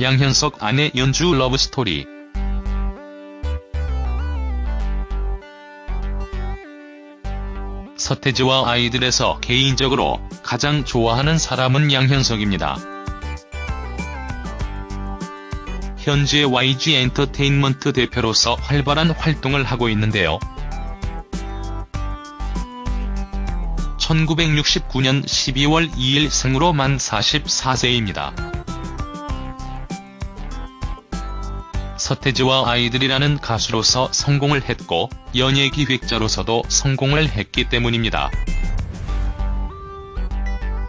양현석 아내 연주 러브스토리 서태지와 아이들에서 개인적으로 가장 좋아하는 사람은 양현석입니다. 현재 YG 엔터테인먼트 대표로서 활발한 활동을 하고 있는데요. 1969년 12월 2일 생으로 만 44세입니다. 서태지와 아이들이라는 가수로서 성공을 했고 연예기획자로서도 성공을 했기 때문입니다.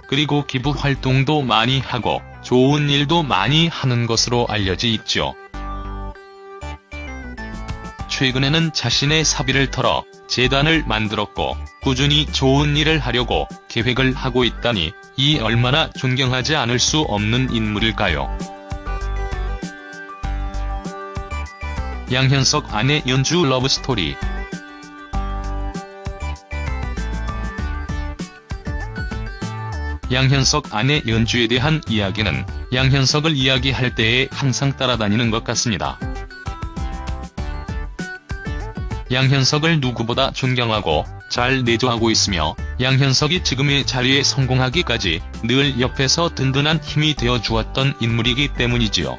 그리고 기부 활동도 많이 하고 좋은 일도 많이 하는 것으로 알려져 있죠. 최근에는 자신의 사비를 털어 재단을 만들었고 꾸준히 좋은 일을 하려고 계획을 하고 있다니 이 얼마나 존경하지 않을 수 없는 인물일까요. 양현석 아내 연주 러브스토리 양현석 아내 연주에 대한 이야기는 양현석을 이야기할 때에 항상 따라다니는 것 같습니다. 양현석을 누구보다 존경하고 잘 내조하고 있으며 양현석이 지금의 자리에 성공하기까지 늘 옆에서 든든한 힘이 되어 주었던 인물이기 때문이지요.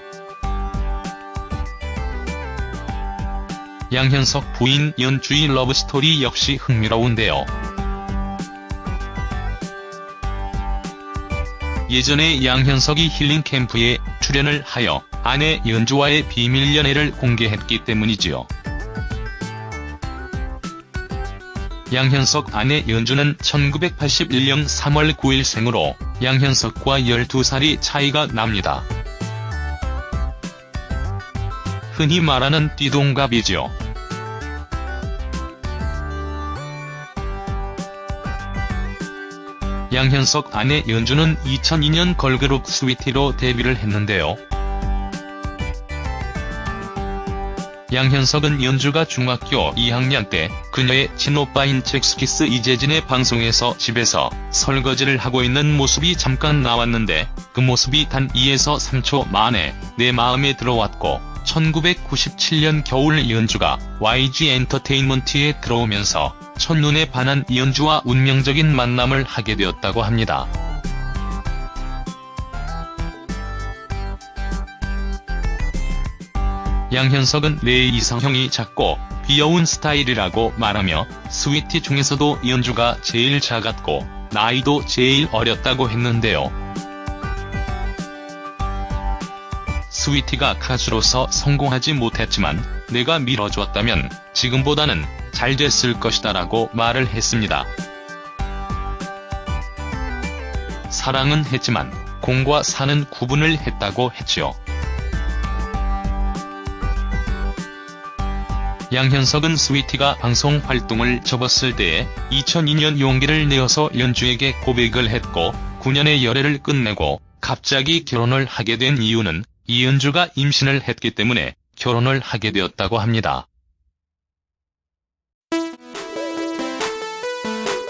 양현석 부인 연주의 러브스토리 역시 흥미로운데요. 예전에 양현석이 힐링 캠프에 출연을 하여 아내 연주와의 비밀 연애를 공개했기 때문이지요. 양현석 아내 연주는 1981년 3월 9일 생으로 양현석과 12살이 차이가 납니다. 흔히 말하는 띠동갑이죠. 양현석 아내 연주는 2002년 걸그룹 스위티로 데뷔를 했는데요. 양현석은 연주가 중학교 2학년 때 그녀의 친오빠인 잭스키스 이재진의 방송에서 집에서 설거지를 하고 있는 모습이 잠깐 나왔는데 그 모습이 단 2에서 3초 만에 내 마음에 들어왔고 1997년 겨울 연주가 YG 엔터테인먼트에 들어오면서 첫눈에 반한 이연주와 운명적인 만남을 하게 되었다고 합니다. 양현석은 내 이상형이 작고 귀여운 스타일이라고 말하며 스위티 중에서도 이연주가 제일 작았고 나이도 제일 어렸다고 했는데요. 스위티가 가수로서 성공하지 못했지만 내가 밀어줬다면 지금보다는 잘 됐을 것이다 라고 말을 했습니다. 사랑은 했지만 공과 사는 구분을 했다고 했죠. 양현석은 스위티가 방송 활동을 접었을 때에 2002년 용기를 내어서 연주에게 고백을 했고 9년의 열애를 끝내고 갑자기 결혼을 하게 된 이유는 이은주가 임신을 했기 때문에 결혼을 하게 되었다고 합니다.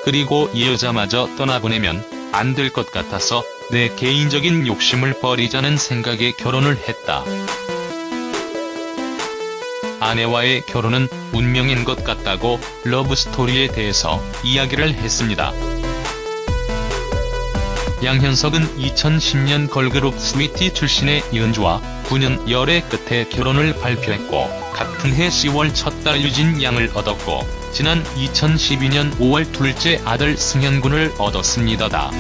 그리고 이 여자마저 떠나보내면 안 될 것 같아서 내 개인적인 욕심을 버리자는 생각에 결혼을 했다. 아내와의 결혼은 운명인 것 같다고 러브스토리에 대해서 이야기를 했습니다. 양현석은 2010년 걸그룹 스위티 출신의 연주와 9년 열애 끝에 결혼을 발표했고 같은 해 10월 첫 딸 유진 양을 얻었고 지난 2012년 5월 둘째 아들 승현군을 얻었습니다.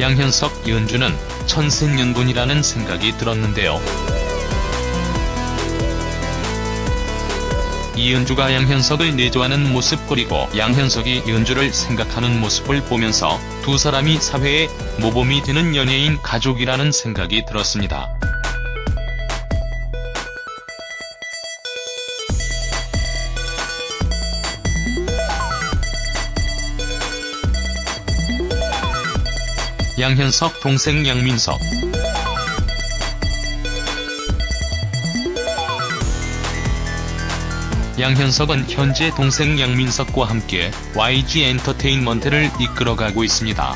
양현석 연주는 천생연분이라는 생각이 들었는데요. 이은주가 양현석을 내조하는 모습 그리고 양현석이 연주를 생각하는 모습을 보면서 두 사람이 사회의 모범이 되는 연예인 가족이라는 생각이 들었습니다. 양현석 동생 양민석 양현석은 현재 동생 양민석과 함께 YG 엔터테인먼트를 이끌어가고 있습니다.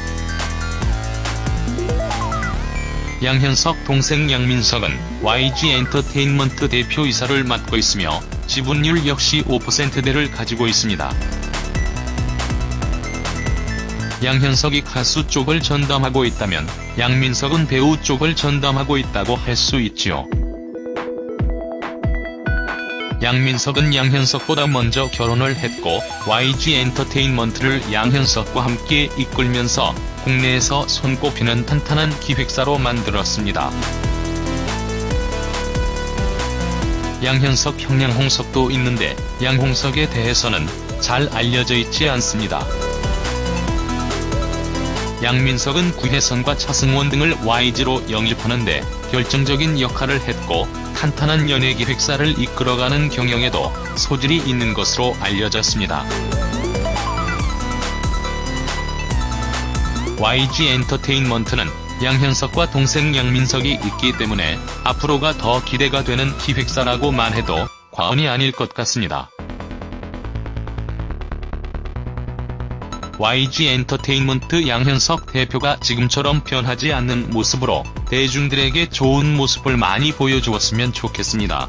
양현석 동생 양민석은 YG 엔터테인먼트 대표이사를 맡고 있으며 지분율 역시 5%대를 가지고 있습니다. 양현석이 가수 쪽을 전담하고 있다면 양민석은 배우 쪽을 전담하고 있다고 할 수 있지요. 양민석은 양현석보다 먼저 결혼을 했고 YG 엔터테인먼트를 양현석과 함께 이끌면서 국내에서 손꼽히는 탄탄한 기획사로 만들었습니다. 양현석 형 양홍석도 있는데 양홍석에 대해서는 잘 알려져 있지 않습니다. 양민석은 구혜선과 차승원 등을 YG로 영입하는데 결정적인 역할을 했고 탄탄한 연예기획사를 이끌어가는 경영에도 소질이 있는 것으로 알려졌습니다. YG 엔터테인먼트는 양현석과 동생 양민석이 있기 때문에 앞으로가 더 기대가 되는 기획사라고 말해도 과언이 아닐 것 같습니다. YG 엔터테인먼트 양현석 대표가 지금처럼 변하지 않는 모습으로 대중들에게 좋은 모습을 많이 보여주었으면 좋겠습니다.